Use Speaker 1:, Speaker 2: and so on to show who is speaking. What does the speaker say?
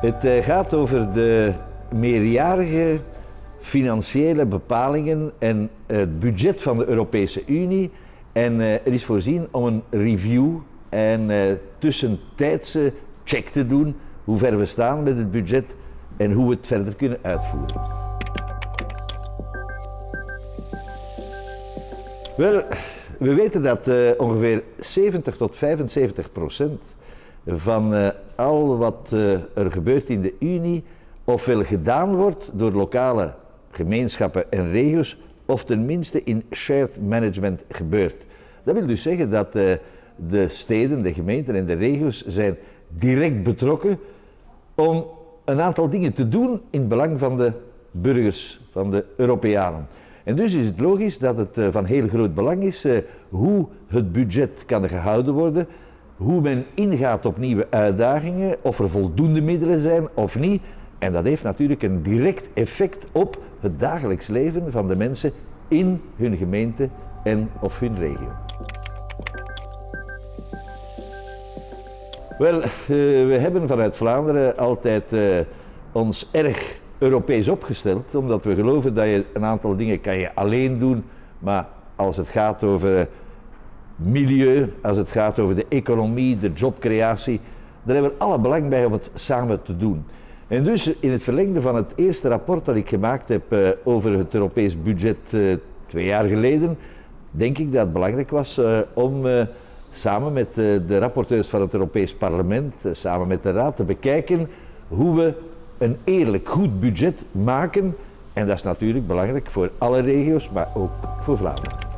Speaker 1: Het eh, gaat over de meerjarige financiële bepalingen en het budget van de Europese Unie. En eh, er is voorzien om een review en eh, tussentijdse check te doen hoe ver we staan met het budget en hoe we het verder kunnen uitvoeren. Wel, we weten dat ongeveer 70 tot 75 procent van uh, al wat uh, er gebeurt in de Unie ofwel gedaan wordt door lokale gemeenschappen en regio's, of tenminste in shared management gebeurt. Dat wil dus zeggen dat de steden, de gemeenten en de regio's zijn direct betrokken om een aantal dingen te doen in belang van de burgers, van de Europeanen. En dus is het logisch dat het eh, van heel groot belang is eh, hoe het budget kan gehouden worden, hoe men ingaat op nieuwe uitdagingen, of er voldoende middelen zijn of niet. En dat heeft natuurlijk een direct effect op het dagelijks leven van de mensen in hun gemeente en of hun regio. Wel, eh, we hebben vanuit Vlaanderen altijd ons erg Europees opgesteld, omdat we geloven dat je een aantal dingen kan je alleen doen, maar als het gaat over milieu, als het gaat over de economie, de jobcreatie, daar hebben we alle belang bij om het samen te doen. En dus in het verlengde van het eerste rapport dat ik gemaakt heb uh, over het Europees budget uh, twee jaar geleden, denk ik dat het belangrijk was uh, om samen met de rapporteurs van het Europees Parlement, samen met de Raad, te bekijken hoe we een eerlijk goed budget maken. En dat is natuurlijk belangrijk voor alle regio's, maar ook voor Vlaanderen.